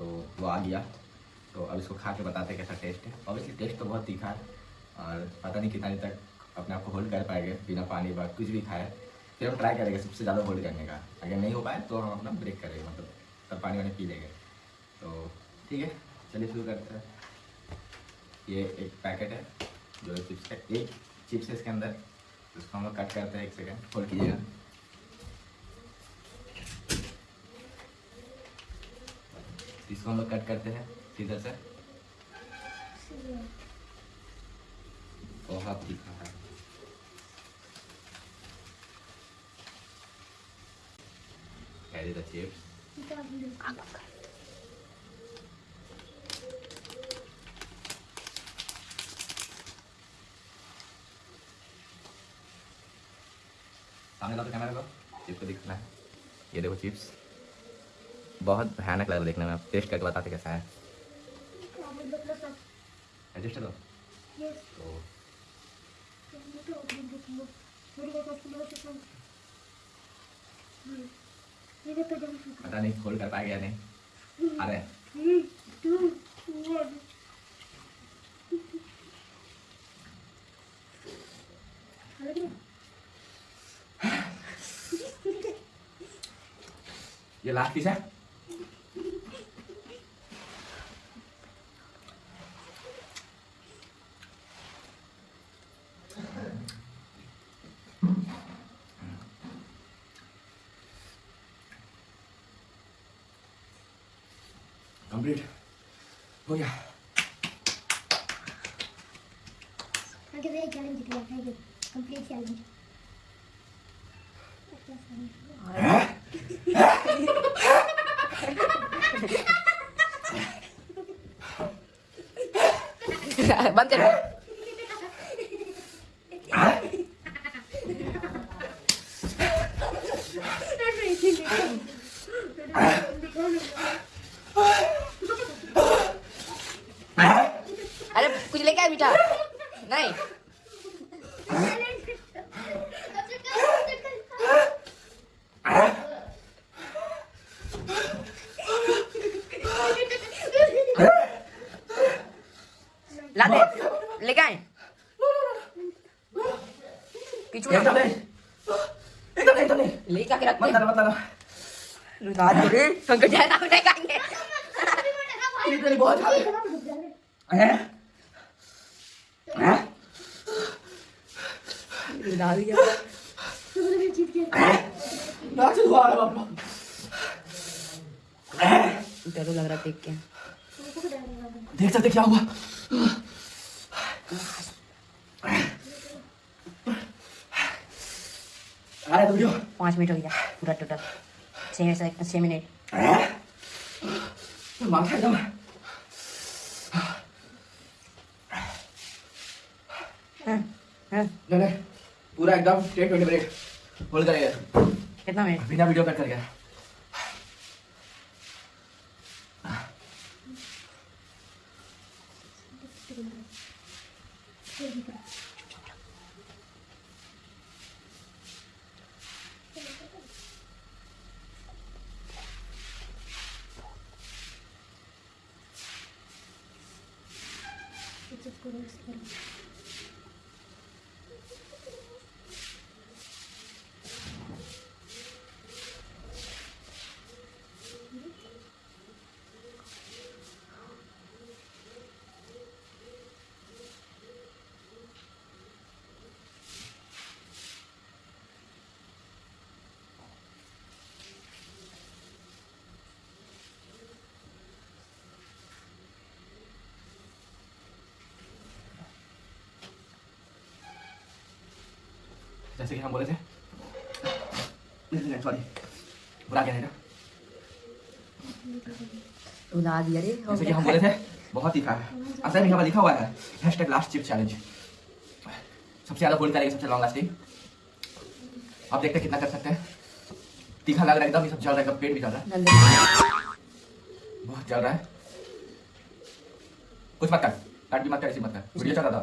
तो वो आ गया। तो अब इसको खा के बताते कैसा टेस्ट है। ऑब्वियसली टेस्ट तो बहुत तीखा है और पता नहीं कितना दिन तक अपने आप को होल्ड कर पाएँगे बिना पानी व कुछ भी खाए। फिर हम ट्राई करेंगे सबसे ज़्यादा होल्ड करने का। अगर नहीं हो पाए तो हम अपना ब्रेक करेंगे मतलब तब पानी वानी पी लेंगे। तो ठीक है, चलिए शुरू करते हैं। ये एक पैकेट है, जो चिप्स का एक चिप्स है इसके अंदर। उसको हम लोग कट करते हैं एक सेकेंड होल्ड कीजिएगा। इसको हम लोग कट करते हैं सीधर से। बहुत तीखा है। Carry the chips. सामने तो कैमरा को चिप्स को दिखना है। ये देखो चिप्स बहुत भयानक लग रहा है देखने में। आप टेस्ट करके बताते कैसा है। एडजस्ट तो पता नहीं खोल कर पाएगा या नहीं। हैं। ये लास्ट पीस है कंप्लीट हो गया चैलेंज जीत गया थैंक यू कंप्लीट चैलेंज बंद कर अरे कुछ लेके आए मीठा नहीं ला दे लेके आए पीछू एकदम नहीं एकदम नहीं एकदम नहीं ले जाके रख मत दे डालो मत डालो रुला दे रे पंकज जाए ना नहीं खाएँगे बहुत ज़्यादा हैं हैं दिया जीत गया नाक से धुआँ आ रहा है बाप डर लग रहा देख के देख सकते क्या हुआ पाँच मिनट हो गया। पूरा टोटल छः छः मिनट। माथा एकदम। हाँ, हाँ, नहीं नहीं पूरा एकदम टेन ट्वेंटी मिनट होल्ड करेगा कितना मिनट? बिना वीडियो कट कर गया। जैसे कि हम बोले थे। सॉरी क्या है ना। दिया रे जैसे कि हम बोले थे बहुत तीखा है असल में यहाँ पर लिखा हुआ है। हैशटैग लास्ट चिप चैलेंज सबसे ज़्यादा होल्ड करेंगे सबसे लॉन्ग लास्टिंग आप देखते हैं कितना कर सकते हैं। तीखा लग रहा है एकदम ये सब चल रहा है पेट भी चल रहा है। बहुत चल रहा है। कुछ मत कर काट भी मत कर ऐसी मत कर। वीडियो चल रहा था।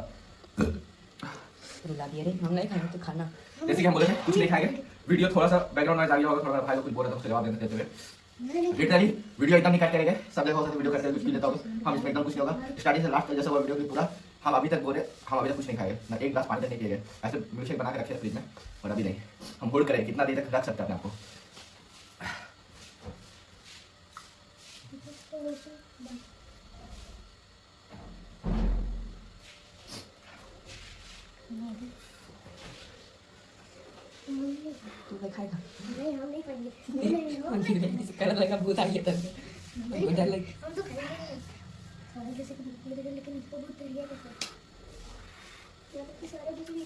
रुला दिया रे हम नहीं खाएँगे तो खाना। जैसे कि हम बोले थे कुछ नहीं खाएँगे। वीडियो थोड़ा सा बैकग्राउंड नॉइज़ आ गया होगा थोड़ा भाई को कुछ बोल रहा था उसका जवाब देते देते हुए। लिटरली वीडियो एकदम नहीं कट करेंगे सब जगह हो सकता वीडियो करके कुछ भी लेता होगा हम इसमें एकदम कुछ नहीं होगा। स्टार्टिंग से लास्ट तक जैसा हुआ वीडियो की पूरा हम अभी तक बोले हम अभी तक कुछ नहीं खाए। ना एक गिलास पानी तक नहीं पिए ऐसे मिल्क शेक बना के रखे हैं फ्रिज में और अभी नहीं। हम होल्ड करें कितना देर तक रख सकते हैं आपको नहीं। तू क्या खाएगा नहीं खाएँगे नहीं नहीं हम में किसी कलर लगा भूत आ गया तब वो डर लग हम तो खाएँगे जैसे कि भूख लगे लेकिन इसको भूख डर गया कैसे या तो सारे कुछ नहीं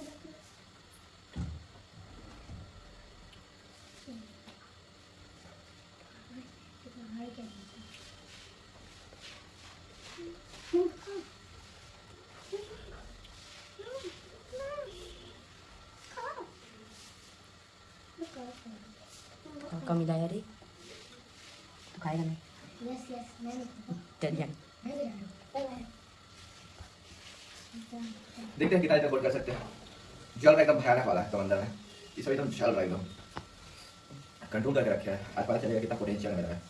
हाय क्या कम मिला यार ये तू खाएगा नहीं यस यस मैं देखते हैं कितना कर सकते हैं जल रहा एकदम भयानक वाला है समंदर में इस एकदम जल रहा है एकदम कंट्रोल करके रखे है आज पता चलेगा कितना पोटेंशियल मेरा है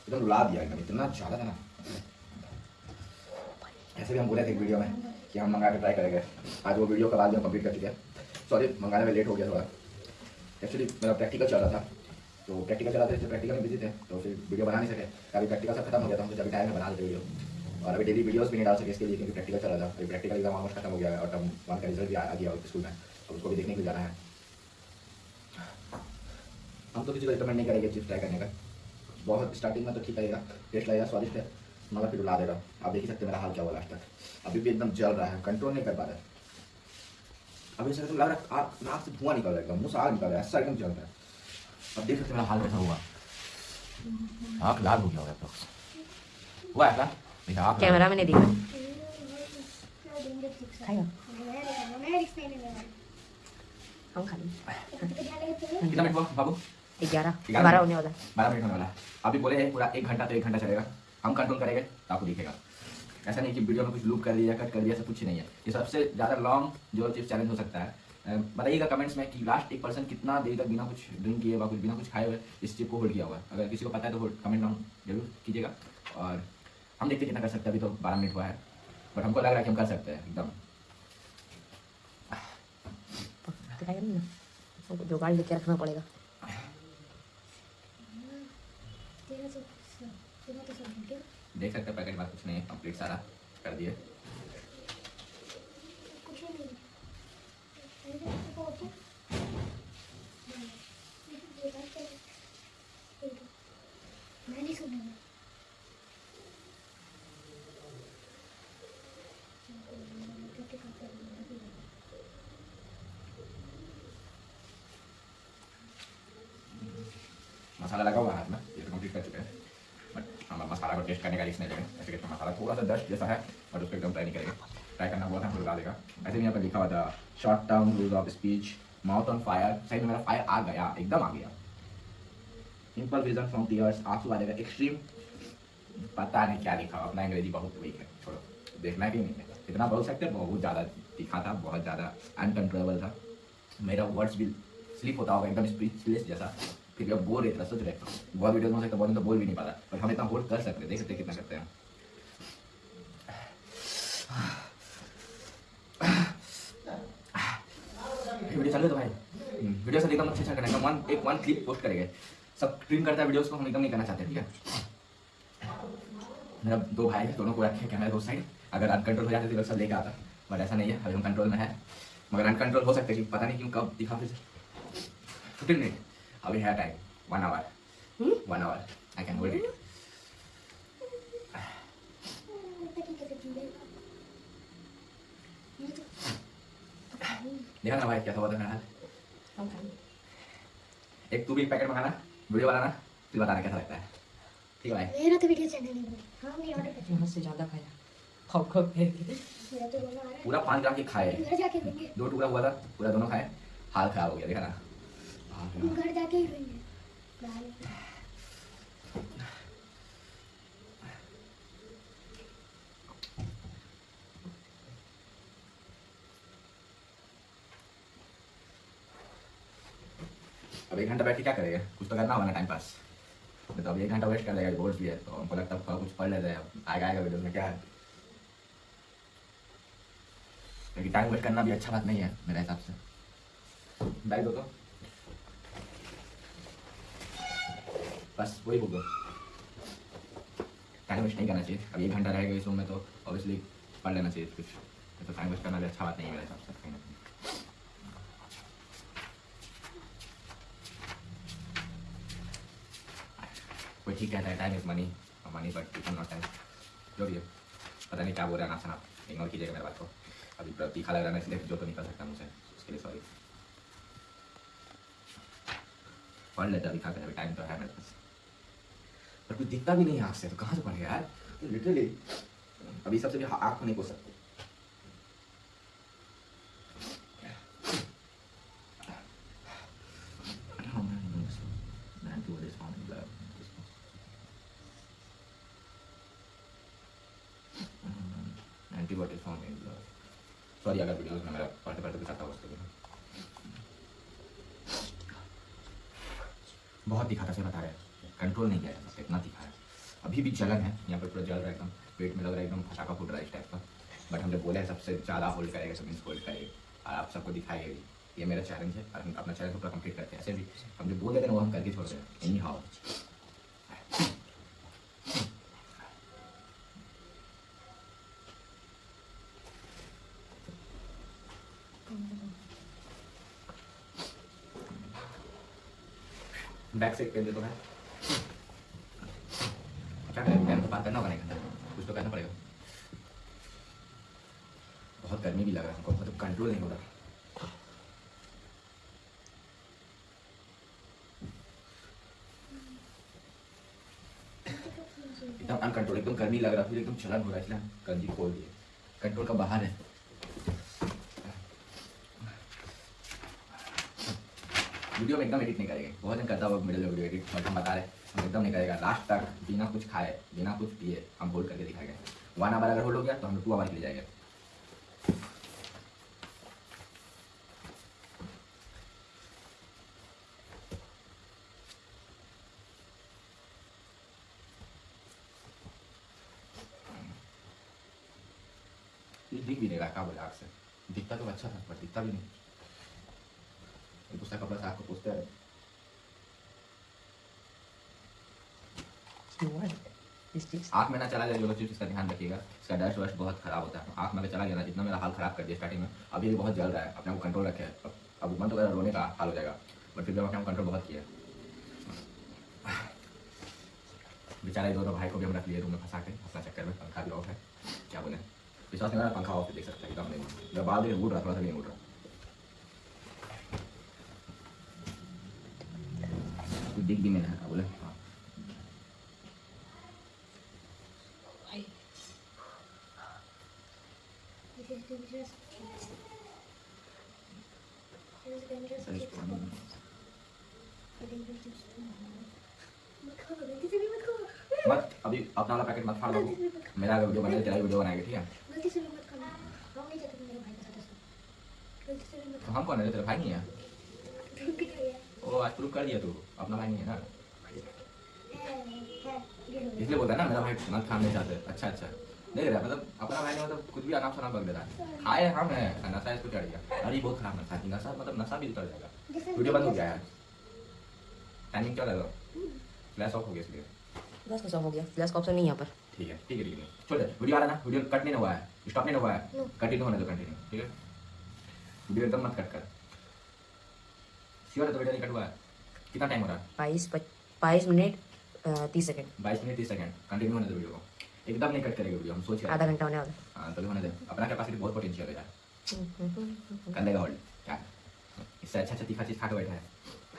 एकदम रुला दिया एकदम इतना ज़्यादा था ना ऐसे भी हम बोले थे एक वीडियो में कि हम मंगा के ट्राई करेंगे आज वो वीडियो कल आज हम कंप्लीट कर चुके हैं सॉरी मंगाने में लेट हो गया थोड़ा एक्चुअली मेरा प्रैक्टिकल चल रहा था। तो प्रैक्टिकल चला था प्रैक्टिकल में बिज़ी थे तो फिर वीडियो बना नहीं सके। अभी प्रैक्टिकल सब खत्म हो गया था सोचा अभी टाइम में बना लेते वीडियो और अभी डेली वीडियोस भी नहीं डाल सके इसके लिए, क्योंकि प्रैक्टिकल चल रहा था। अभी प्रैक्टिकल एग्ज़ाम ऑलमोस्ट खत्म हो गया और टर्म वन का रिज़ल्ट भी आ गया स्कूल में। तो उसको भी देखने के लिए जाना है। हम तो किसी को रिकमेंड नहीं करेंगे चिप्स ट्राई करने का। बहुत स्टार्टिंग में तो ठीक लगेगा टेस्ट लगेगा, स्वादिष्ट है, मगर फिर उला देगा। आप देख ही सकते मेरा हाल क्या हुआ लास्ट तक। अभी भी एकदम जल रहा है कंट्रोल नहीं कर पा रहा है। अभी ऐसा एकदम लग रहा है नाक से धुआँ निकल रहा है मुँह से आग निकल रहा है ऐसा एकदम जल रहा है। अब देख सकते मेरा हाल कैसा हुआ। आँख लाल हो गया होगा तो। हुआ ऐसा देखा आँख कैमरा में नहीं दिख। हम खा कितना मिनट हुआ बाबू? ग्यारह। ग्यारह बारह होने वाला है। बारह मिनट होने वाला है। अभी बोले पूरा एक घंटा तो एक घंटा चलेगा। हम कंट्रोल करेंगे तो आपको दिखेगा। ऐसा नहीं कि वीडियो में कुछ लूप कर दिया कट कर दिया ऐसा कुछ नहीं है। ये सबसे ज़्यादा लॉन्ग जो चिप्स चैलेंज हो सकता है। बताइएगा कमेंट्स में कि लास्ट एक पर्सन कितना देर तक बिना कुछ ड्रिंक किए हुआ कुछ बिना कुछ खाए हुए इस चिप को होल्ड किया हुआ है। अगर किसी को पता है तो कमेंट डाउन ज़रूर कीजिएगा। और हम देखते हैं कितना कर सकते हैं अभी तो बारह मिनट हुआ है। बट हमको लग रहा है कि हम कर सकते हैं एकदम। जुगाड़ लेके रखना पड़ेगा। तेरा तो तेरा तो सब देख सकते हैं पैकेट में कुछ नहीं कंप्लीट सारा कर दिए सुनूँगा। मसाला लगा हुआ है हाथ में ये तो कंप्लीट कर चुके हैं बट हम करने का रिस्क नहीं लेंगे ऐसे करके मसाला थोड़ा सा डस्ट जैसा है बट उसको एकदम ट्राई नहीं करेंगे। ट्राई करना हुआ था लगा देगा। ऐसे भी यहाँ पर लिखा हुआ था short term ROUGE of speech mouth on fire सही मेरा फायर आ गया, एकदम आ गया। सिंपल रीजन फ्रॉम टीयर्स आँसू आ एक्सट्रीम पता नहीं क्या लिखा, अपना अंग्रेज़ी बहुत वीक है, छोड़ो। देखना कि नहीं है इतना बोल सकते, बहुत ज़्यादा दिखा था, बहुत ज़्यादा अनकंट्रोलेबल था। मेरा वर्ड्स भी स्लिप होता होगा, एकदम स्पीचलेस जैसा। फिर भी अब बोल रहे सोच रहे। बहुत वीडियो में सकता बहुत तो बोल भी नहीं पाता। पर हम इतना होल्ड कर सकते देख सकते कितना करते हैं। वीडियो चल रहे तो भाई। हम्म, वीडियो से एकदम अच्छे अच्छा करना वन एक वन क्लिप पोस्ट करेंगे। सब स्ट्रीम करता है वीडियोस को हम एकदम नहीं करना चाहते ठीक है? मेरा दो भाई है दोनों को रखे कैमरा दो साइड अगर अनकंट्रोल हो जाते तो सब लेके आता बट ऐसा नहीं है अभी हम कंट्रोल में है। मगर अनकंट्रोल हो सकते हैं कि पता नहीं क्यों कब दिखा फिर फिफ्टीन मिनट अभी है time one hour one hour I can hold it देखा ना भाई कैसा हुआ था मेरा हाल? एक तू भी एक पैकेट मंगाना वीडियो बनाना फिर बताना कैसा लगता है? ठीक है भाई? मेरा तो वीडियो चैनल हाँ ऑर्डर यहाँ से ज़्यादा खाया। के मेरा तो पूरा पाँच ग्राम की खाए। दो टुकड़ा हुआ था पूरा दोनों खाए। हाल खराब हो गया देखा ना? घर जाके ही अब एक घंटा बैठ के क्या करेगा? कुछ तो करना होगा ना टाइम पास तो अब एक घंटा वेस्ट कर लेगा बोर्ड भी है तो हमको लगता है कुछ पढ़ लेते हैं। आएगा आएगा वीडियो में क्या है? लेकिन टाइम वेस्ट करना भी अच्छा बात नहीं है, मेरे हिसाब से। बैग दो तो। बस, वही बुक दो। टाइम वेस्ट नहीं करना चाहिए। अब एक घंटा रहेगा इस रूम में तो ऑब्वियसली पढ़ लेना चाहिए कुछ। तो टाइम वेस्ट करना भी अच्छा बात नहीं है मेरे हिसाब से, कहीं ना कहीं। कोई ठीक कहता है time is money money but it not time जो भी है। पता नहीं क्या बोल रहा है ना सना इग्नोर कीजिएगा मेरे बात को। अभी तीखा लग रहा है इसलिए जो तो निकल सकता मुझसे। उसके लिए सॉरी पढ़ लेते अभी, खा कर अभी टाइम तो है मेरे पास। पर कुछ दिखता भी नहीं है आँख से तो कहाँ से पढ़ेगा यार लिटरली अभी सबसे भी आँख नहीं पोस सकते एंटीबॉडी फॉर्म इन सॉरी अगर वीडियोस में मेरा पढ़ते पढ़ते कुछ आता हो उसके लिए बहुत दिखा था से बता रहे कंट्रोल नहीं किया जा सकता इतना दिखा है अभी भी जलन है। यहाँ पर पूरा जल रहा है एकदम, पेट में लग रहा है एकदम फटाका फूट रहा है इस टाइप का। बट हम जब बोले हैं सबसे ज़्यादा होल्ड करेगा, सब मीन्स होल्ड करेगा। और आप सबको दिखाएगा भी। ये मेरा चैलेंज है। और हम अपना चैलेंज पूरा कंप्लीट करते हैं। ऐसे भी हम जो बोल देते हैं वो हम करके छोड़ रहे हैं anyhow back side pain दो है क्या करें पेन तो बात करना होगा नहीं करना कुछ तो करना पड़ेगा बहुत गर्मी भी लग रहा है हमको मतलब कंट्रोल नहीं हो रहा एकदम अनकंट्रोल एकदम गर्मी लग रहा फिर एकदम चलन हो रहा है, इसलिए हम गंजी खोल दिए। कंट्रोल का बाहर है। वीडियो में एकदम एडिट नहीं करेंगे बहुत दिन करता हुआ मिडिल वीडियो एडिट हम बता रहे हम एकदम नहीं करेगा लास्ट तक, बिना कुछ खाए, बिना कुछ पिए, हम होल्ड करके दिखाएँगे। वन आवर अगर होल्ड हो गया तो हम टू आवर के लिए जाएँगे ये दिख भी नहीं रहा क्या बोले आग से दिखता तो अच्छा था पर दिखता भी नहीं ये दूसरा कपड़ा से आपको पूछते हैं This is आँख में ना चला जाए लोग चीज़ इसका ध्यान रखिएगा। इसका डस्ट वस्ट बहुत खराब होता है। आँख में चला गया ना, जितना मेरा हाल खराब कर दिया स्टार्टिंग में, अभी बहुत जल रहा है। अपने को कंट्रोल रखे अब मन तो कर रोने का हाल हो जाएगा। बट फिर भी अपने कंट्रोल बहुत किया बेचारे दोनों भाई को भी हम रख लिए रूम में फंसा के, अपना चक्कर में, पंखा भी ऑफ़ है। क्या बोले? विश्वास नहीं पंखा ऑफ़ देख सकते एकदम नहीं। मैं बाल देख उड़ रहा, थोड़ा सा नहीं उड़ रहा। दिख भी नहीं रहा बोले हाँ This is dangerous. This is dangerous. सही पानी में। Dangerous juice. मत खाओ, गलती से भी मत खाओ। मत अभी अपना वाला पैकेट मत फाड़ दो। मेरा अगर वीडियो बनाए तेरा वीडियो बनाएगा, ठीक है? तो हम कौन है तेरा भाई नहीं है? ओ, आज प्रूव कर दिया तू। अपना भाई नहीं है ना। इसलिए बोलता है ना, मेरा भाई मत खाना चाहते अच्छा अच्छा। नहीं रहा मतलब अपना भाई नहीं मतलब कुछ भी अनाप शनाप बक दे रहा है। खाए हम है। नशा इसको चढ़ गया। अरे, बहुत खराब नशा नशा मतलब नशा भी उतर जाएगा। वीडियो बंद हो गया है टाइमिंग क्या लगा? फ्लैश ऑफ़ हो गया इसलिए। फ्लैश का हो गया। फ्लैश का ऑप्शन नहीं है यहाँ पर। ठीक है ठीक है ठीक है छोड़ वीडियो आ रहा ना वीडियो कट नहीं हुआ है स्टॉप नहीं हुआ है। कंटिन्यू होने दो कंटिन्यू ठीक है? वीडियो एकदम मत कट कर। श्योर है तो वीडियो नहीं कट हुआ है। कितना टाइम हो रहा है? बाईस बाईस मिनट तीस सेकंड बाईस मिनट तीस सेकंड कंटिन्यू होने दो वीडियो को। एकदम नहीं कट करेगा वीडियो हम सोच रहे आधा घंटा होने वाला हाँ। तो होने दे। अपना कैपेसिटी बहुत पोटेंशियल है यार। कर लेगा होल्ड क्या? इससे अच्छा अच्छा तीखा चीज़ खा के बैठा है।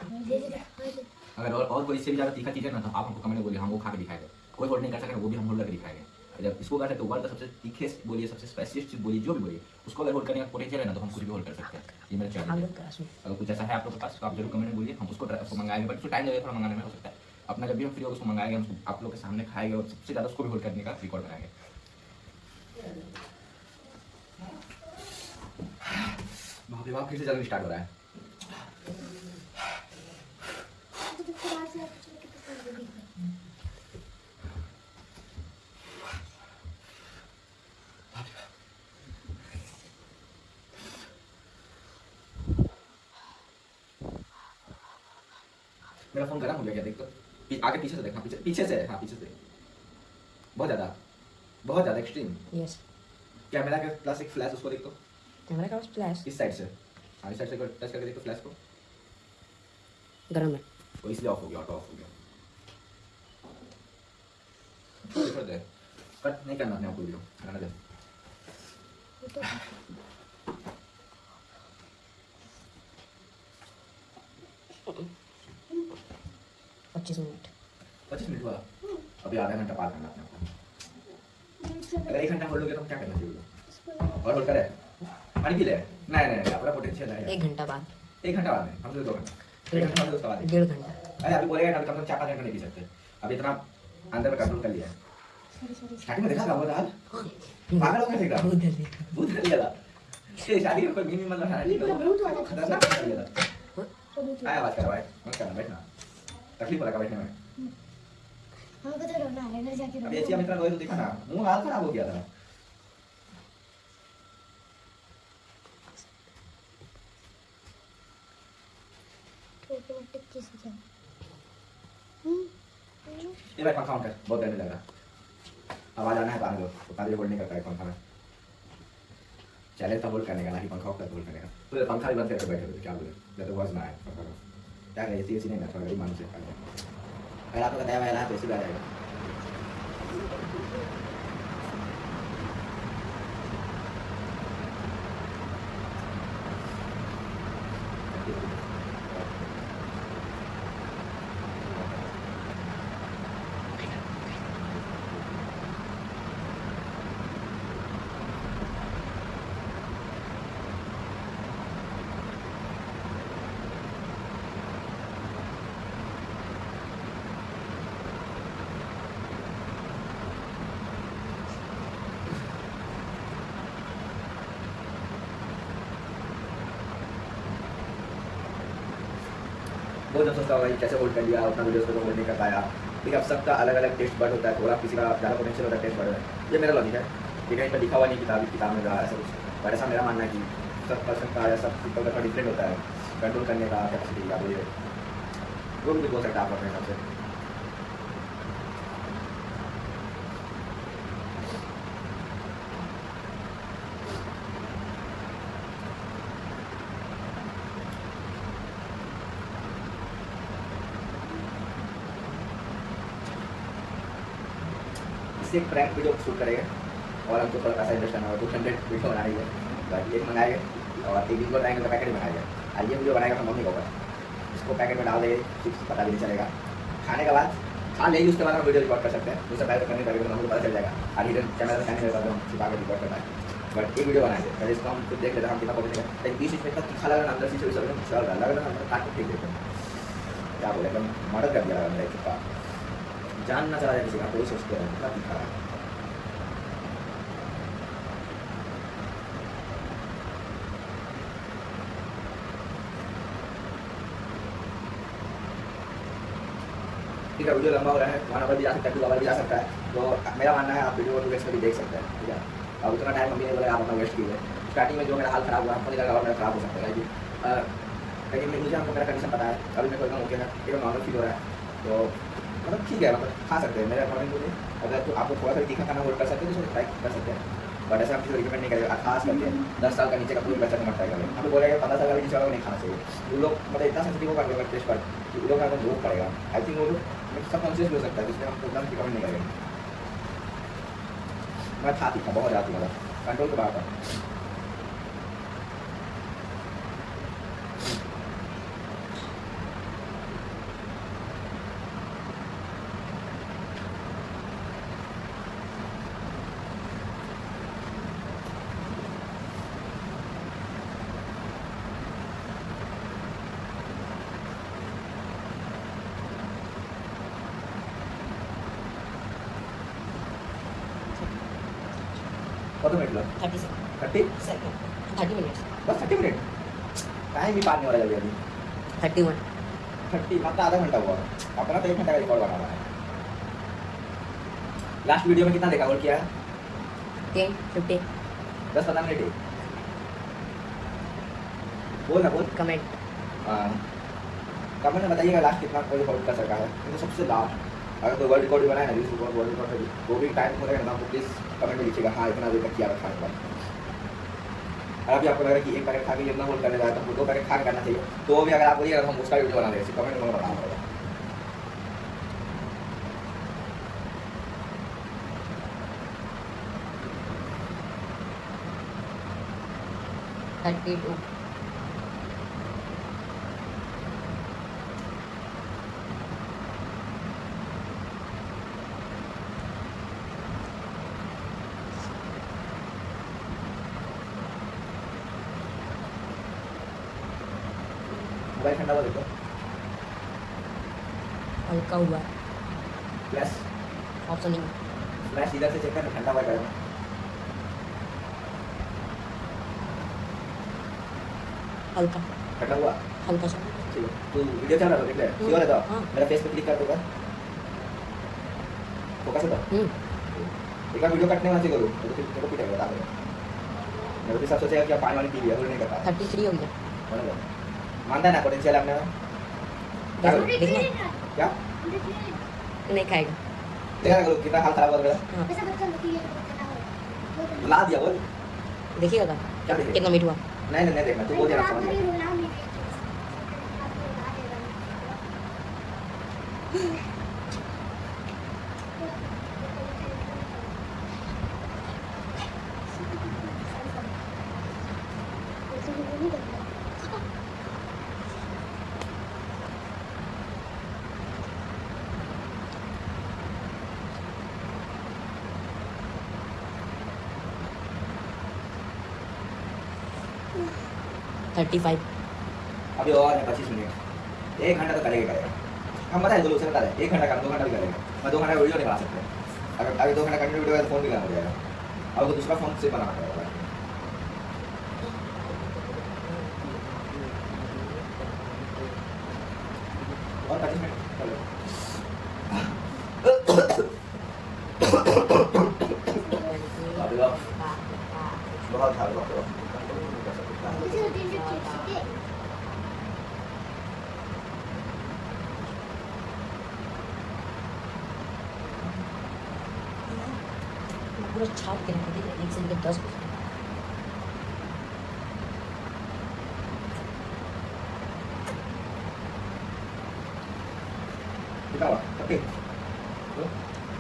हाँ। अगर और और कोई इससे भी ज़्यादा तीखा चीज़ है ना तो आप हमको कमेंट में बोलिए हम वो खा के दिखाएँगे। कोई होल्ड नहीं कर सकेगा वो भी हम होल्ड करके दिखाएँगे। जब इसको करते तो वर्ल्ड का सबसे तीखे बोलिए सबसे स्पेसिस्ट चीज़ बोलिए जो भी बोलिए उसको अगर होल्ड करने का पोटेंशियल है ना तो हम कुछ भी होल्ड कर सकते हैं। ये मेरा सुन अगर कुछ ऐसा है आप लोग के पास तो आप ज़रूर कमेंट में बोलिए हम उसको मंगाएँगे बट उसको टाइम लगेगा थोड़ा मंगाने में हो सकता है। अपना जब भी हम फ्री होगा उसको मंगाएँगे हम आप लोग के सामने खाएँगे और सबसे ज़्यादा उसको भी होल्ड करने का रिकॉर्ड बनाएँगे। बाप फिर से जल्दी स्टार्ट हो रहा है तो जब से बाहर से आया पिछले कितने साल हो गए मेरा फ़ोन गर्म हो गया क्या देख तो आगे पीछे से देख पीछे पीछे से हाँ पीछे से बहुत ज़्यादा बहुत ज़्यादा एक्सट्रीम यस कैमरा के प्लस एक फ्लैश उसको देख। तो कैमरा का फ्लैश इस साइड से। हाँ इस साइड से टच करके देख फ्लैश को। गर्म है। वो इसलिए ऑफ़ हो गया ऑटो ऑफ़ हो गया। छोड़ दे, कट नहीं करना अपने आप को वीडियो रहने दे। तो पच्चीस मिनट। पच्चीस मिनट हुआ? अभी आधा घंटा पार करना अपने अगर एक घंटा होल्ड हो गया तो क्या करना चाहिए और होल्ड करे पानी पी ले। नहीं नहीं नहीं अपना पोटेंशियल है। एक घंटा बाद। एक घंटा बाद में हम तो दो घंटा। एक घंटा बाद बाद। डेढ़ घंटा। अरे अभी बोलेगा ना कम से कम चार पाँच घंटा नहीं पी सकते। अभी इतना अंदर में कंट्रोल कर लिया है। में देखा था वो पागल हो गया बहुत जल्दी भूत कर लिया था ये शादी में कोई मीमी मतलब नहीं। भूत खतरनाक कर लिया था। तो दूसरा काय आवाज़ कर भाई मत करना बैठना। तकलीफ़ हो रहा है बैठने में हमको तो रोना है घर जाके अभी ऐसी मित्र रोए तो देखा ना मुँह हाल खराब हो गया था ये भाई पंखा ऑन कर बहुत गर्मी लग रहा आवाज़ आना है तो आने दो उतना देर होल्ड नहीं करता है पंखा में चैलेंज था होल्ड करने का ना कि पंखा करके होल्ड करने का तो पंखा भी बंद करके बैठे थे क्या बोले जब तो वॉज़ ना आए पंखा का දැන් ඒ සිසිනේ නැතර වැඩි මිනිස්සු අර අපේ කතාව වෙලා හතේ සුදාරයි बताया हुआ है तो ऐसे भी आ जाएगा बहुत जब सोचता होगा कि कैसे होल्ड कर लिया उतना वीडियोस को होल्ड नहीं कर पाया। ठीक है सबका अलग अलग टेस्ट बर्ड होता है थोड़ा किसी का ज़्यादा पोटेंशियल होता है टेस्ट बर्ड ये मेरा लॉजिक है। ठीक है, इस पर लिखा हुआ नहीं किताब किताब में रहा ऐसा कुछ। पर ऐसा मेरा मानना है कि सब पर्सन का या सब पीपल का डिफरेंट होता है कंट्रोल करने का कैपेसिटी का वो भी बोल सकता है आप अपने हिसाब से एक प्रैंक वीडियो शूट करेंगे। और हमको थोड़ा पैसा इन्वेस्ट करना होगा टू हंड्रेड वीडियो बनानी है। एक मंगाएँगे और एक वीडियो बनाएँगे तो पैकेट में बनाएँगे और ये वीडियो बनाएगा तो मम्मी को इसको पैकेट में डाल देंगे कुछ पता भी नहीं चलेगा। खाने के बाद खा लेंगे उसके बाद हम वीडियो रिकॉर्ड कर सकते हैं। उससे पहले करने का वीडियो हमको पता चल जाएगा। और हिडन कैमरा से कैमरे हम छिपा के रिकॉर्ड करना है। बट एक वीडियो बनाएँगे। पहले इसको हम खुद देख लेते हैं, हम कितना पहुँचेगा लेकिन बीस इसमें इतना तीखा लगा अंदर से चल रहा लग रहा हम काट के फेंक देते हैं। क्या बोले, एकदम मर्डर कर दिया मेरा चुपका जान ना चला जाए किसी का कोई सोचते हैं इतना तीखा है ठीक वीडियो लंबा हो रहा है वहाँ पर भी जा सकता है टू भी जा सकता है तो मेरा मानना है आप वीडियो को टू में भी देख सकते हैं ठीक है अब उतना टाइम मम्मी ने बोला आप अपना वेस्ट कीजिए स्टार्टिंग में जो मेरा हाल खराब हुआ नहीं लगा मेरा खराब हो सकता है लेकिन मुझे हमको मेरा कंडीशन पता है अभी मेरे को एकदम ओके है एकदम नॉर्मल फील हो रहा है तो मतलब ठीक है मतलब खा सकते हैं। मेरे अकॉर्डिंग मुझे अगर तो आपको थोड़ा सा तीखा खाना होल्ड कर सकते हैं तो ट्राई कर सकते हैं। बट ऐसा हम किसी रिकमेंड नहीं करेगा खास करके दस साल का नीचे का कोई बच्चा को मत ट्राई करें। हम बोलेगा पंद्रह साल का नीचे वाला नहीं खाना चाहिए। वो लोग मतलब इतना सेंसिटिव होगा अगर टेस्ट पर कि वो लोग का रोक पड़ेगा। आई थिंक वो लोग सब कॉन्शियस भी हो सकता है, जिसमें हम एकदम रिकमेंड नहीं करेंगे। मैं था तीखा बहुत ज़्यादा था कंट्रोल के बाहर था कत मिनट लग thirty second thirty second thirty minutes बस थर्टी मिनट टाइम भी पार नहीं हो रहा है जल्दी अभी थर्टी वन थर्टी मात्र आधा घंटा हुआ। अपना तो एक घंटा का रिकॉर्ड बना हुआ है। लास्ट वीडियो में कितना देखा? और किया? टेन फिफ्टी दस पंद्रह मिनट बोल ना बोल। कमेंट कमेंट में बताइएगा लास्ट कितना कोई रिकॉर्ड कर सका है। क्योंकि सबसे लास्ट अगर कोई वर्ल्ड रिकॉर्ड भी बनाए ना रिकॉर्ड वर्ल्ड रिकॉर्ड वो भी टाइम हो रहेगा ना तो प्लीज़ कमेंट में लिखिएगा हाँ इतना देर तक किया रखा है। और अभी आपको लग रहा है कि एक पैकेट खा के इतना होल्ड करने जाए तो हमको दो पैकेट खा करना चाहिए। तो वो भी अगर आप बोलिए अगर हम उसका वीडियो बना देंगे। कमेंट में बताना होगा थर्टी टू मोबाइल ठंडा हुआ देखो हल्का हुआ है। फ्लैश ऑप्शन नहीं। फ्लैश इधर से चेक करना ठंडा हुआ गर्म हल्का। ठंडा हुआ? हल्का सा। है तू वीडियो चल रहा है। ले हम्म, श्योर है। मेरा फेस पे क्लिक कर दूँगा। फोकस है तो हम्म। एक वीडियो कटने वाला करो। तो फिर मेरे को पीटेगा बता दो। मेरे भी सब सोचेगा कि पानी वाली पी लिया करता। थर्टी थ्री हो गया। मानता है ना पोटेंशियल अपने में? क्या? नहीं खाएगा देखा करो कितना हाल खराब हो गया ला दिया बोल देखिएगा कितना मीठ हुआ नहीं नहीं नहीं देखना तू बोल देना समझ गया थर्टी फाइव अभी और है, पच्चीस मिनट। एक घंटा तो करेगा करेगा। हम बताए, दो उसे बता एक घंटा काम, दो घंटा भी करेगा। मैं दो घंटा वीडियो नहीं बना सकते। अगर अगर दो घंटा कंटिन्यू वीडियो फ़ोन भी करना अब तो दूसरा फ़ोन से बनाना पड़ेगा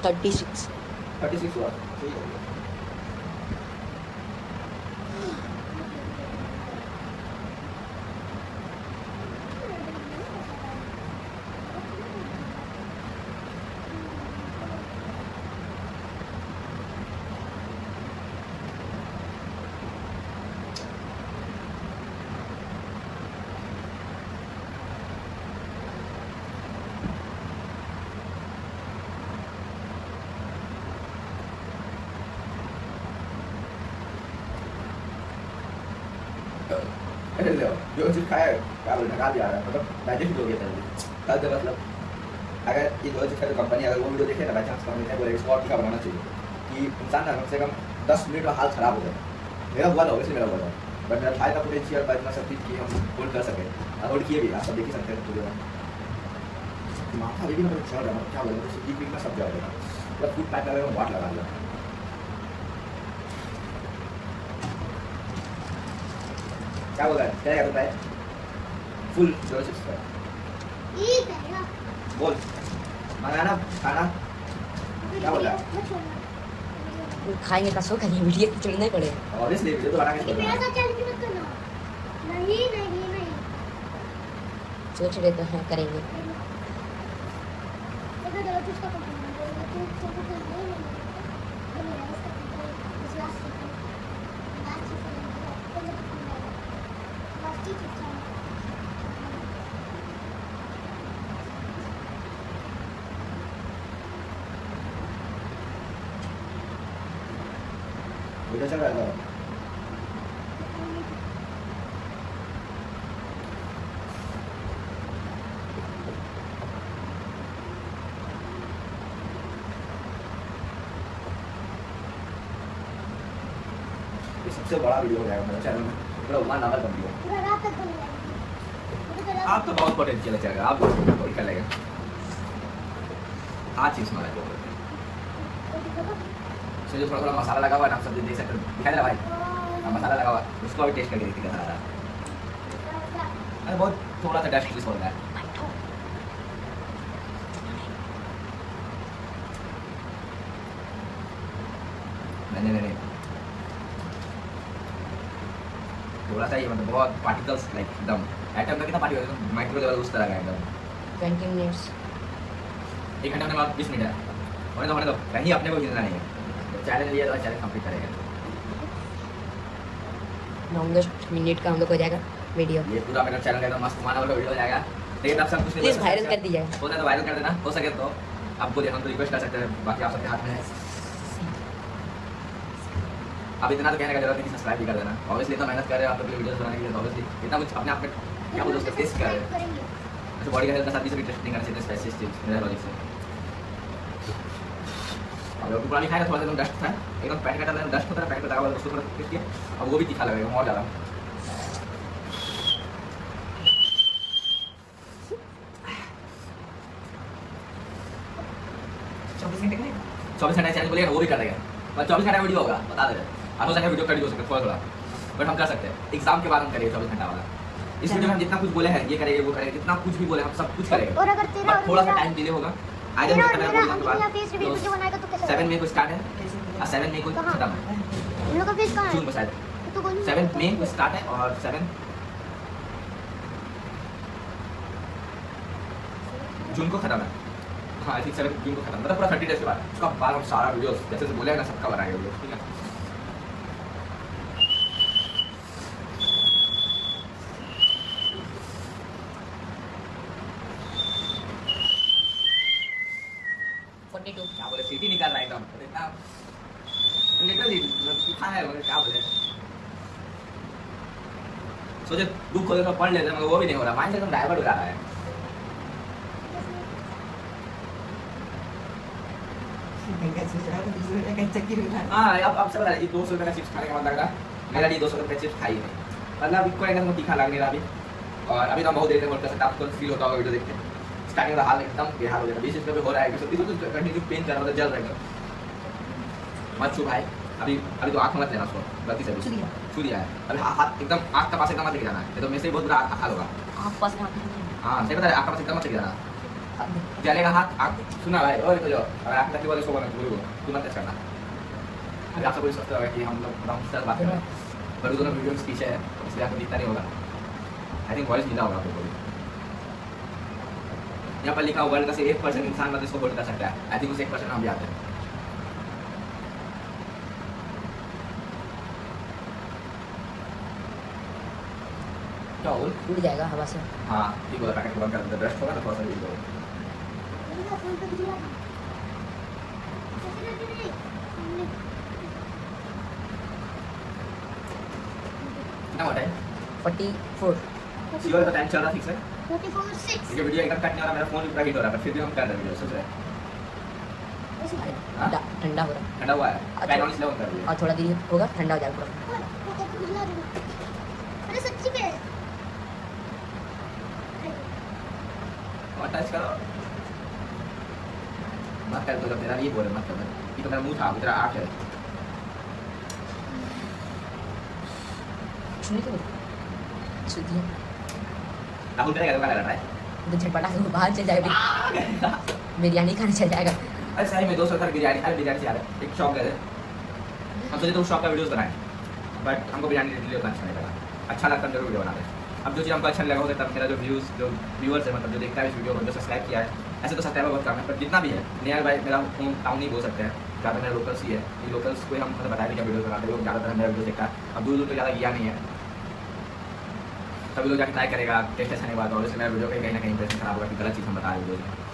36. 36 what? क्या बोलते खा दिया मतलब डाइजेस्ट हो गया कल से मतलब अगर ये दो चीज़ का कंपनी अगर वो वीडियो देखे ना बाई चांस कंपनी ने बोले इसको और तीखा बनाना चाहिए। कि इंसान ना कम से कम दस मिनट में हाल खराब हो जाए। मेरा हुआ था वैसे मेरा हुआ था। बट मेरा खाए का पोटेंशियल पर इतना सब चीज़ की हम होल्ड कर सके। होल्ड किए भी, आप सब देख ही सकते हैं में। माथा भी मतलब चल रहा है क्या बोले डीप में सब जाएगा मतलब फ़ूड पैक लगा वाट लगा दिया। क्या बोल रहा है? क्या क्या बताए फुल ज़ोर से इसका। बोल। मंगाना खाना। क्या बोल? खाएँगे का शौक है ये वीडियो ही पड़ेगा। ऑब्वियसली वीडियो तो बना के मेरा साथ चल के मत करना नहीं नहीं नहीं सोच रहे तो हाँ करेंगे। अच्छा सबसे बड़ा वीडियो जाएगा मेरे चैनल में। मतलब नाम आवर आप तो बहुत पोटेंशियल है आप तो कर लेगा। आज चीज़ मारा इसमें जो थोड़ा थोड़ा मसाला लगा हुआ है ना आप सब देख सकते हो दिखाई दे रहा भाई हाँ, मसाला लगा हुआ है उसको अभी टेस्ट करके देखते कैसा रहा अरे बहुत थोड़ा सा टेस्ट हो रहा है नहीं नहीं नहीं थोड़ा सा ये मतलब बहुत पार्टिकल्स लाइक एकदम एटम का कितना पार्टिकल माइक्रो लेवल उस तरह का एकदम ट्वेंटी मिनट्स एक घंटे में बाद बीस मिनट है होने तो होने तो कहीं अपने को हिलना नहीं है चैलेंज लिया तो चैलेंज कंप्लीट करेगा। मिनट का हम लोग हो जाएगा वीडियो ये पूरा मेरा चैनल एकदम मस्त माना वाला वीडियो हो जाएगा। लेकिन आप सब कुछ नहीं प्लीज़ वायरल कर दीजिएगा होता है तो वायरल कर देना। हो सके तो आपको हम तो रिक्वेस्ट कर सकते हैं। बाकी आप सबके हाथ में है। अब इतना तो कहने का ज़रूरत नहीं सब्सक्राइब भी कर देना। ऑब्वियसली इतना मेहनत कर रहे हैं आप लोग वीडियोस बनाने के लिए ऑब्वियसली इतना कुछ अपने आप में क्या बोलते हैं टेस्ट कर रहे हैं तो बॉडी का हेल्थ का साथ भी टेस्ट नहीं करना चाहिए स्पेसिस्ट चीज़ मेरा लॉजिक से। अब लोग पुरानी खाए ना थोड़ा सा एकदम डस्ट था एकदम पैट का डस्ट होता है पैट का लगा हुआ उसको थोड़ा टेस्ट किया अब वो भी तीखा लगेगा और ज़्यादा। चौबीस घंटे चौबीस घंटे चैनल बोलेगा वो भी कर देगा। बस चौबीस घंटा वीडियो होगा बता दे रहे हो सकता वीडियो कट भी हो सकता है थोड़ा थोड़ा। बट हम कर सकते हैं। एग्ज़ाम के बाद हम करेंगे चौबीस घंटा वाला। इस वीडियो में हम जितना कुछ बोले हैं ये करेंगे वो करेंगे जितना कुछ भी बोले हम सब कुछ करेंगे। और थोड़ा सा टाइम डिले होगा। आ में मेरा बोलने के बाद तो सेवन मई को स्टार्ट है और सेवन मई को खत्म है इन लोग का फेस कहाँ जून को है शायद सेवन मई को स्टार्ट है और सेवन जून को खत्म है। हाँ आई थिंक सेवन जून को खत्म। मतलब पूरा थर्टी डेज़ के बाद। उसका बाद हम सारा वीडियो जैसे बोले ना सबका बनाएँगे ठीक है फोर्टी टू क्या बोले सिटी निकाल रहा है एकदम। तो इतना लिटरली लिखा है मगर क्या बोले? सोचे बुक खोले तो पढ़ लेते हैं, मगर वो भी नहीं हो रहा। माइंड एकदम डाइवर्ट हो रहा है। हाँ। अब अब सब ये दो सौ रुपये का चिप्स खाने का मन लग रहा है। मेरा लिए दो सौ रुपये चिप्स खाई नहीं मतलब इनको एकदम तीखा लग नहीं रहा अभी। और अभी तो हम बहुत देर में कर सकते आपको फील होता होगा वीडियो देख के। स्टार्टिंग का हाल एकदम बेहाल हो जाएगा। बीस रुपये हो रहा है सब्ज़ी तो कंटिन्यू पेन कर रहा था जल रहा है मत छू भाई अभी अभी तो आँख मत लेना उसको गलती से छू दिया। है। अभी हाथ एकदम आँख का पास एकदम मत लेके जाना। है तो मेरे से बहुत बुरा हाल होगा। आप पास में हाँ सही बता रहे आँख का पास एकदम मत लेके जाना। जलेगा हाथ? आँख सुना भाई। और तो जो आँख तकलीफ़ वाले सो बना बोलो। तू मत करना अभी आप सब कोई सोचते होगा कि हम लोग हम सर बात कर रहे हैं। पर दोनों वीडियो के पीछे है तो इसलिए आपको दिखता नहीं होगा। आई थिंक वॉइस मिला होगा आपको यहाँ पर लिखा वर्ल्ड का सिर्फ़ एक परसेंट इंसान मतलब इसको होल्ड कर सकता है आई थिंक उस एक परसेंट हम भी आते हैं उड़ जाएगा हवा से हाँ ठीक बोला पैकेट बंद कर देते ब्रश होगा ना थोड़ा सा रे हमने कितना टाइम फोर्टी फोर सीओ का टाइम चल रहा ठीक से 44 ये वीडियो एकदम कट नहीं हो रहा मेरा फ़ोन पूरा हीट हो रहा है पर फिर भी हम कर रहे हैं वीडियो सोच रहे हैं हाँ? ठंडा ठंडा हो रहा है ठंडा हुआ है अच्छा। ऑन इसलिए कर रही और थोड़ा देर होगा ठंडा हो जाएगा मत कर तो तेरा ये बोले मत कर ये तो मेरा मुँह था तेरा आँख है के छू दिया राहुल करेगा तो क्या लग रहा है तो झटपटा से वो बाहर चल जाएगा। बिरयानी खाने चल जाएगा। अरे सही में दो सौ बिरयानी अरे बिरयानी से यार एक शॉप गए थे हम सोचे तो उस शॉप का वीडियोस बनाए बट हमको बिरयानी रिलेटेड उतना अच्छा नहीं लगा। अच्छा लगता है ज़रूर वीडियो बनाते अब जो चीज़ हमको अच्छा लगा हो सकता है मेरा जो व्यूज़ जो व्यूअर्स है मतलब जो देखता है इस वीडियो को जो सब्सक्राइब किया है ऐसे तो सब्सक्राइबर बहुत कम है पर जितना भी है नियर भाई मेरा होम टाउन ही बोल सकते हैं। ज़्यादा मेरा लोकल्स ही है। ये लोकल्स को हम मतलब बताया कि क्या वीडियो बनाते हैं लोग ज़्यादातर मेरा वीडियो देखता है। अब दूर दूर तो ज़्यादा गया नहीं है। सभी लोग जाके ट्राई करेगा टेस्ट अच्छा नहीं बात और मेरा वीडियो कहीं ना कहीं इंप्रेशन खराब होगा कि गलत चीज़ हम बता रहे में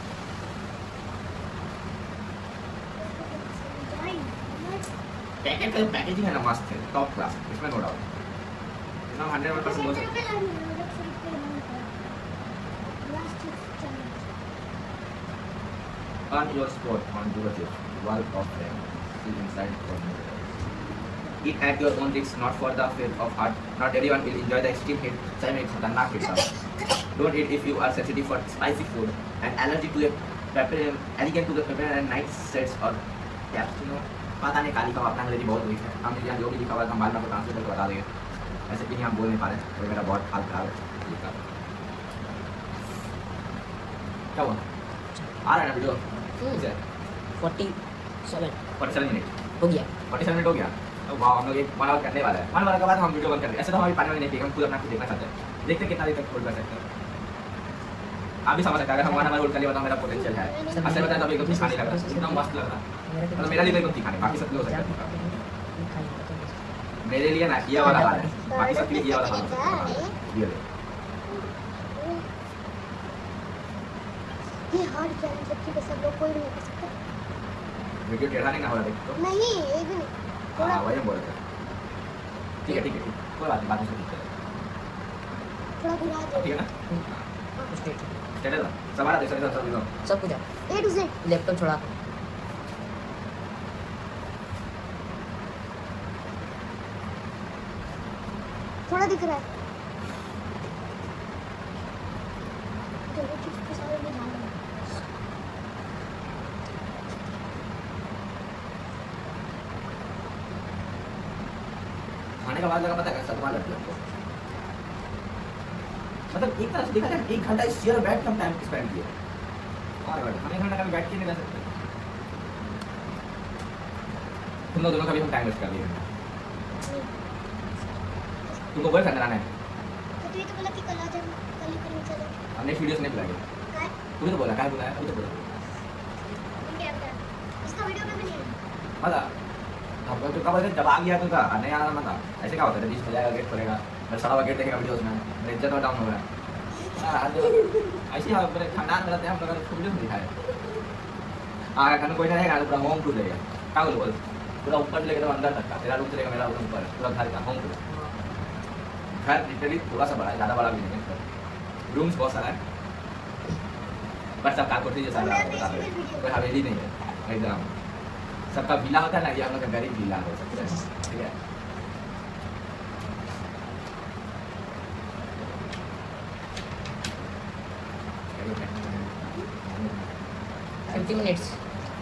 पैकेट पैकेजिंग है ना मस्त है टॉप क्लास इसमें नो डाउट इसमें hundred percent Earn your spot on Duotif, World of Fame. See inside from eat at your own risk, not for the faint of heart. Not everyone will enjoy the extreme heat. चाहे मैं खतरनाक heat था. Don't eat if you are sensitive for spicy food and allergy to a pepper, allergic to the pepper and night sets or cappuccino. पता नहीं काली का अपना अंग्रेज़ी बहुत वीक है हम यहाँ जो भी लिखा हुआ है हम में आपको ट्रांसलेट करके बता देंगे ऐसे भी हम बोल नहीं पा रहे हैं मेरा बहुत हाल खराब है लिखा क्या हुआ आ रहा है ना video forty seven forty seven minute हो गया फोर्टी सेवन मिनट हो गया तो वाह हम लोग एक वन आवर करने वाला है। वन आवर के बाद हम वीडियो बंद कर देंगे। ऐसे तो हम पानी में नहीं पिएँगे हम खुद अपना खुद देखना चाहते हैं। देखते कितना देर तक होल्ड कर सकते हैं। आप भी समझ सकते हैं अगर हम वन आवर होल्ड कर लिए बताओ मेरा पोटेंशियल है। अच्छा बताया तो एकदम खाने लग रहा है एकदम मस्त लग रहा है मतलब मेरा लिए तो एकदम तीखा बाकी सब हो सकता है। मेरे लिए ना किया वाला हाल है। बाकी सबके किया वाला हाल है। ये हार्ड चैलेंज है। कि सब लोग कोई नहीं कर सकता। वीडियो टेढ़ा नहीं ना हो रहा देख। तो नहीं एक भी नहीं। हाँ वही बोल रहे ठीक है ठीक है कोई बात नहीं बात नहीं ठीक है। थोड़ा घुरा ठीक है ना? स्ट्रेट स्टेट है ना सब कुछ ए टू जेड। लैपटॉप छोड़ा। थोड़ा दिख रहा है चलो ठीक है सारे में ध्यान रखना। खाने का बाद लगा पता है सतमा लगती है हमको मतलब एक घंटा इस चेयर बैठ के हम टाइम स्पेंड और घंटा घंटा कभी बैठ के नहीं रह सकते। तुम लोग दोनों कभी हम टाइम वेस्ट कर तुमको है तो तो बोला कि कल आ जाना कल ही करेंगे चलो। हम वीडियोस नहीं बुलाएँगे काय तूने तो बोला क्या है अभी तो बोला। इसका वीडियो में भी नहीं है मज़ा तो कब जब आ गया तो का नहीं आना मत ऐसे क्या होता है? में जाएगा गेट खोलेगा मैं सारा गेट देखेगा वीडियोस में। मेरा इज़्ज़त डाउन हो रहा है। ऐसे हम तो पूरा होम टूर रहेगा क्या बोल बोल। पूरा ऊपर लेकर तो अंदर तक का तेरा रूम लेकर मेरा रूम ऊपर, पूरा घर का होम टूर घर लिटरली थोड़ा सा बड़ा है, ज़्यादा बड़ा भी नहीं है रूम्स बहुत सारा है। पर सब कार कोठी जैसा। कोई हवेली नहीं है, एकदम। सबका विला होता है ना, ये हम लोग का गरीब विला हो सकता है ठीक है? फिफ्टी मिनट्स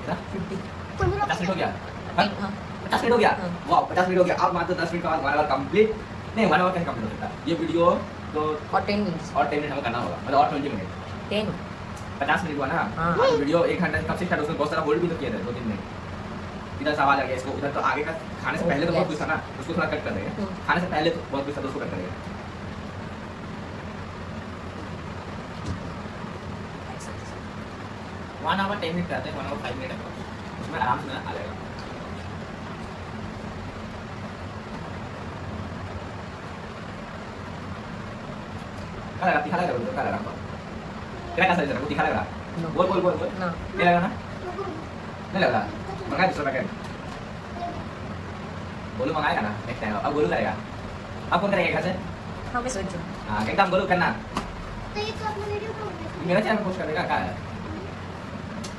पचास मिनट हो गया। हाँ? हाँ. पचास मिनट हो गया। हाँ। वाह पचास मिनट हो गया। अब मात्र दस मिनट का वन कंप्लीट नहीं वन आवर कैसे कंप्लीट हो सकता है? ये वीडियो तो और टेन मिनट्स और टेन मिनट हमें करना होगा। मतलब और ट्वेंटी मिनट टेन पचास मिनट हुआ ना? हाँ। तो वीडियो एक घंटे कब से स्टार्ट उसमें बहुत सारा होल्ड भी तो किया था दो तीन मिनट इधर से आवाज़ आ गया इसको। उधर तो आगे का खाने से पहले तो बहुत कुछ था ना? उसको थोड़ा कट कर देंगे। हम्म। खाने से पहले तो बहुत कुछ था तो उसको कट करेंगे वन आवर टेन मिनट करते हैं वन आवर फाइव मिनट है। उसमें आराम से आ जाएगा। क्या लगा तीखा लग रहा है क्या लग रहा है तेरा कैसा लग रहा है तीखा लग रहा बोल बोल बोल बोल। ना नहीं लगा ना नहीं लग रहा। मंगाए दूसरा पैकेट गोलू मंगाएगा ना? नेक्स्ट टाइम अब गोलू करेगा। अब कौन करेगा घर से। हाँ मैं सोचू हाँ। एकदम गोलू करना। तो ये तो अपना वीडियो को मेरा चैनल पोस्ट कर देगा क्या है?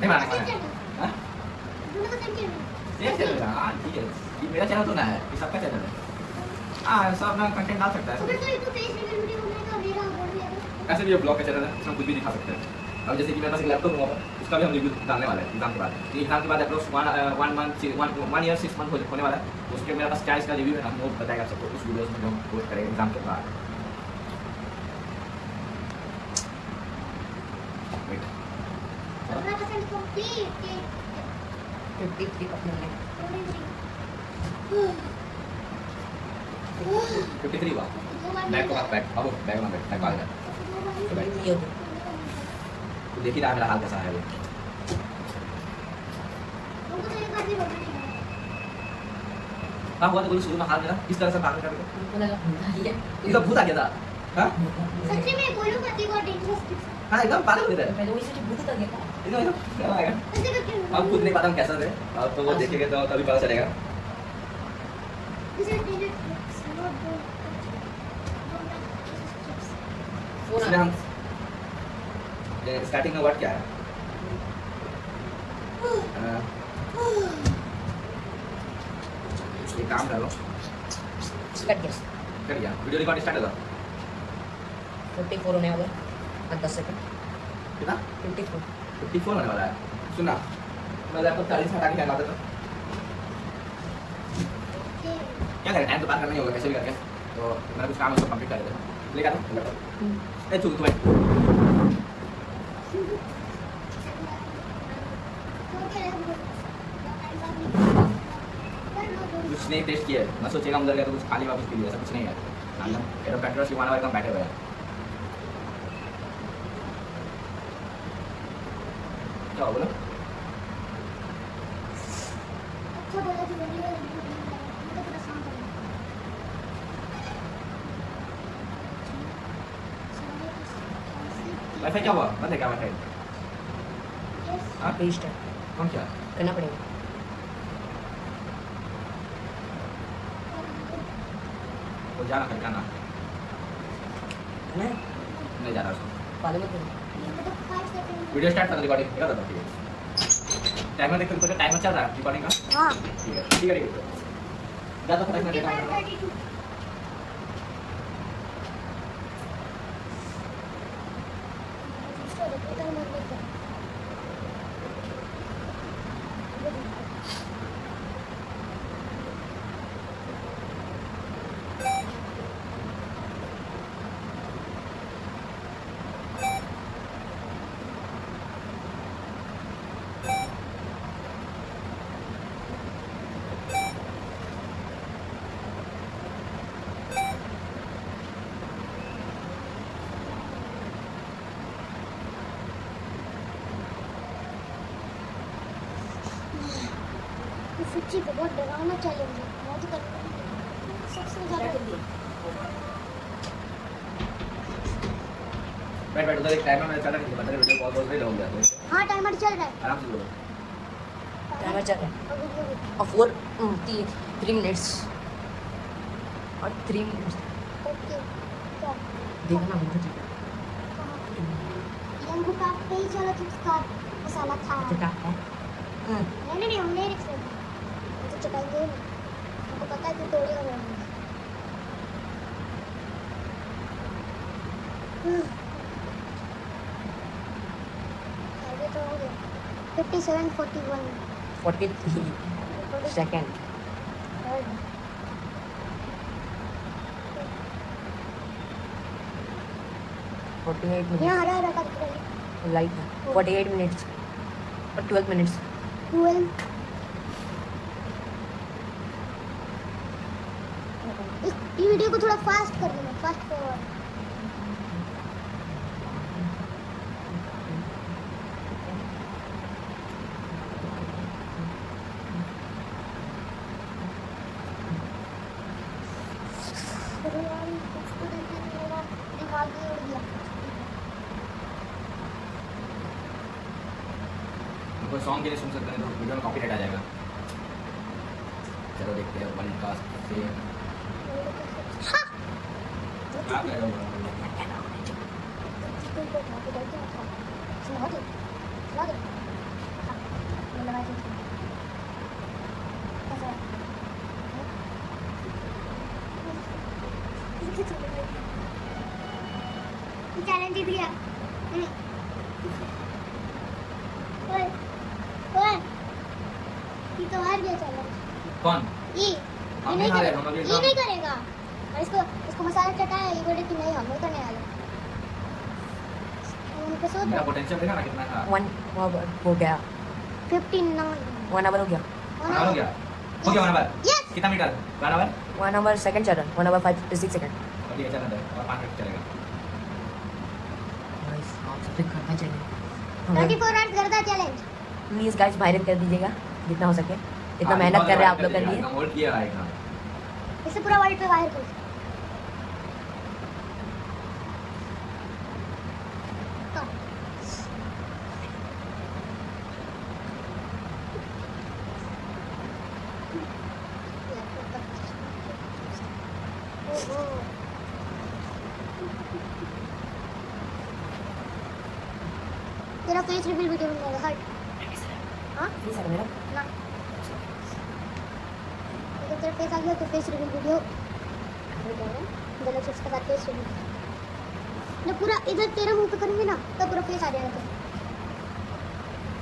नहीं हाँ? सेम सेम हाँ वीडियो ऐसे भी ब्लॉग का चैनल है कुछ भी दिखा सकते। हैं अब जैसे कि मेरे पास एक लैपटॉप हुआ, उसका भी हम रिव्यू डालने वाले हैं एग्ज़ाम के बाद। एग्ज़ाम के बाद approx one one month one year six month होने वाला है। उसके मेरे पास क्या इसका रिव्यू है, हम वो बताएगा सबको, उस वीडियोस में हम पोस्ट करेंगे एग्ज़ाम के बाद Wait. अपना percent complete fifty three three को में आ गया तो देख ही रहा मेरा हाल कैसा है तो हाँ हुआ तो कोई शुरू में हाल मेरा। किस तरह से पागल कर लगा भूत आ गया। भूत आ गया था। हाँ? सच्ची में लोग करती है डेंजरस हाँ एकदम पागल हो तो ऐसे करके हम खुद नहीं पता हम कैसा थे अब तो वो देखेंगे तो तभी पता चलेगा इसमें हम स्टार्टिंग में वर्ड क्या है ये काम करो कट गया कर गया वीडियो रिकॉर्ड स्टार्ट होगा फोर्टी फोर होने वाला है दस सेकंड कितना? फिफ्टी फोर फिफ्टी फोर होने वाला है। सुना मैं लैपटॉप चालीस हटा के लगा देता क्या करें? टाइम तो पास करना ही होगा कैसे भी करके। तो मेरा कुछ काम है उसको कंप्लीट कर देता हूँ। लेकर आता लैपटॉप ए चुप तुम्हें कुछ नहीं टेस्ट किया मैं सोचेगा अंदर गया तो कुछ खाली वापस पी लिया ऐसा कुछ नहीं है। एरो पेट्रोल सिवाना वाले कम बैठे हुए हैं। क्या बोलो वाईफाई क्या हुआ बंद है क्या वाईफाई हाँ पेस्ट है कौन क्या करना पड़ेगा वो जाना फिर जाना नहीं नहीं जा रहा उसको पाले करो वीडियो स्टार्ट कर रिकॉर्डिंग क्या था ठीक है टाइमर देख तो टाइमर चल रहा है रिकॉर्डिंग का? हाँ। ठीक है ठीक है है। जा तो से देखा सच्ची बहुत डरावना चैलेंज है मैं तो सबसे ज़्यादा बैठ बैठ उधर एक टाइमर मैंने चला नहीं पता वीडियो कॉल कॉल से हो गया तो। हाँ टाइमर चल रहा है। आराम से बोलो। टाइमर चल रहा है। और फोर थ्री मिनट्स और थ्री मिनट्स ओके देखना मुझे ठीक यंगू का पे ही चला तो उसका मसाला था। Forty eight minute forty eight minutes और ट्वेल्व मिनट्स ट्वेल्व ये वीडियो को थोड़ा फास्ट कर देना फास्ट फॉरवर्ड हम नहीं करेगा। ये नहीं करेगा। और इसको इसको मसाला चटाया ये बोले कि नहीं हम नहीं करने वाले उनको सोच। मेरा पोटेंशियल देखा ना कितना था। वन हो गया। फिफ्टीन नौ वन आवर हो गया। वन आवर हो गया। हो गया वन आवर यस कितना meter one hour one hour second चल रहा one hour five six second और ये है। और पाँच मिनट चलेगा। करना चाहिए। आवर्स करता चैलेंज प्लीज़ गाइस वायरल कर दीजिएगा। जितना हो सके। इतना हाँ, मेहनत कर रहे हैं आप लोग कर लिए। एकदम होल्ड किया है एकदम इसे पूरा वर्ल्ड पे वायरल कर कम। ओहो। तेरा फेस रिवील वीडियो बनेगा हट हाँ प्लीज़ सर मेरा ना अगर तेरा फेस आ गया तो फेस रिवील वीडियो हो जाएगा गलत चिप्स का बात सुन मैं पूरा इधर तेरे मुँह पे करूँगी ना तो पूरा फेस आ जाएगा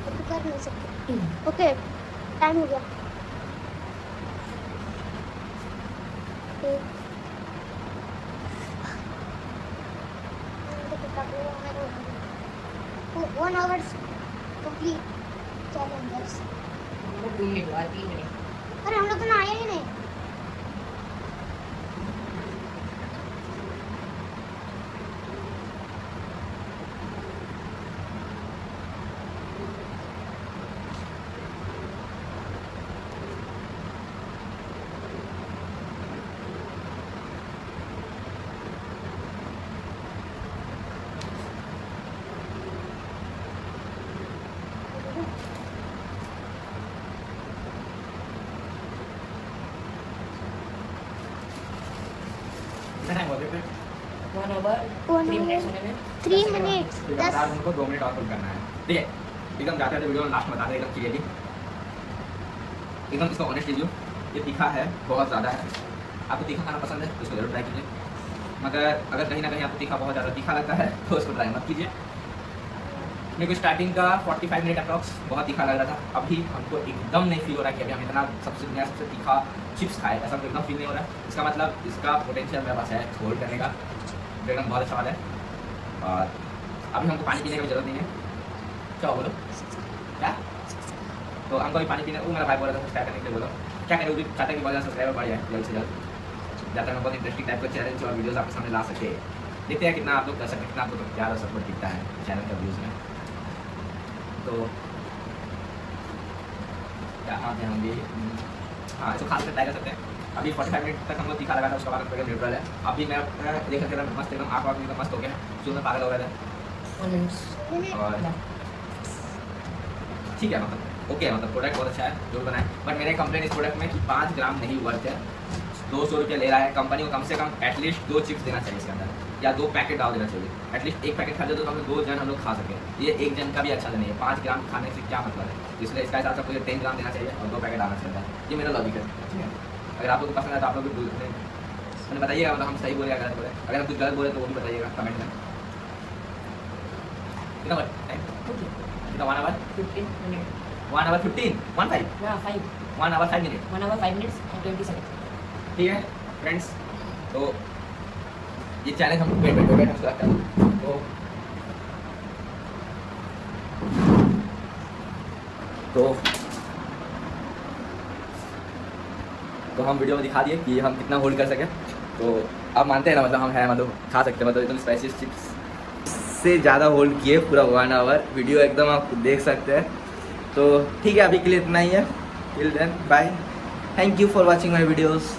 तो तू कर नहीं सकती ओके टाइम हो गया एक वन आवर्स कंप्लीट चैलेंजर्स दो मिनट बाद तीन मिनट अरे हम लोग तो नहाए ही नहीं कितना टाइम बोलते थे one hour three hour. Minutes होने में थ्री दस सेकंड मिनट्स फिर दस उनको दो मिनट और करना है है एकदम जाते ऑनेस्ट रिव्यू ये तीखा है बहुत ज़्यादा है आपको तीखा खाना पसंद है तो इसको ज़रूर ट्राई कीजिए मगर अगर कहीं ना कहीं आपको तीखा बहुत ज़्यादा तीखा लगता है तो उसको ट्राई मत कीजिए मेरे को स्टार्टिंग का 45 मिनट अप्रॉक्स बहुत तीखा लग रहा था। अभी हमको एकदम नहीं फील हो रहा कि अभी हम इतना सबसे दुनिया सबसे तीखा चिप्स खाए। ऐसा तो एकदम फील नहीं हो रहा। है इसका मतलब इसका पोटेंशियल मेरे पास है होल्ड करने का एकदम बहुत अच्छा है। और अभी हमको पानी पीने की ज़रूरत नहीं है। क्या बोलो? क्या? तो हमको अभी पानी पीने, वो मेरा भाई बोल रहा था क्या करने के लिए बोलो। क्या करें? वो भी चाहता है कि बहुत ज़्यादा सब्सक्राइबर बढ़ जाए, जल्द से जल्द। जाता है बहुत इंटरेस्टिंग टाइप का चैलेंज और वीडियोज़ आपके सामने ला सके। देखते हैं कितना आप लोग कर सकते कितना आपको तो प्यार और सपोर्ट दिखता है चैनल का व्यूज़ में। तो क्या हाँ हम भी हाँ इसको खास कर ट्राई कर सकते हैं अभी 45 मिनट तक हमको तीखा लगा था उसके बाद हम न्यूट्रल है अभी मैं देख सकते हैं मस्त एकदम आँख वाँख एकदम मस्त हो गया शुरू में पागल हो था और ठीक है मतलब ओके मतलब प्रोडक्ट बहुत अच्छा है जो बनाए बट मेरे कंप्लेन इस प्रोडक्ट में कि पाँच ग्राम नहीं वर्थ है दो सौ रुपये ले रहा है कंपनी को कम से कम एटलीस्ट दो चिप्स देना चाहिए इसके अंदर या दो पैकेट डाल देना चाहिए। एटलीस्ट एक पैकेट खा जाए तो हम दो जन हम लोग खा सकें। ये एक जन का भी अच्छा नहीं है। पाँच ग्राम खाने से क्या मतलब है? इसलिए इसका हिसाब से आपको टेन ग्राम देना चाहिए और दो पैकेट आना चाहिए। ये मेरा लॉजिक है। ठीक है? अगर आप लोग को पसंद है तो आप लोग भी बोल- मैंने बताइएगा मतलब हम सही बोले या गलत बोले। अगर हम कुछ गलत बोले तो वो भी बताइएगा कमेंट में। कितना कितना one hour fifteen minute one hour fifteen one five हाँ five one hour five minute one hour five minutes twenty second ठीक है फ्रेंड्स तो ये चैलेंज हम वेट वेट वेट हम स्टार्ट कर तो। तो तो हम वीडियो में दिखा दिए कि हम कितना होल्ड कर सके। तो आप मानते हैं ना मतलब हम हैं मतलब खा सकते हैं मतलब एकदम स्पाइसी चिप्स से ज़्यादा होल्ड किए पूरा वन आवर वीडियो एकदम आप देख सकते हैं। तो ठीक है, अभी के लिए इतना ही है। Till then bye thank you for watching my videos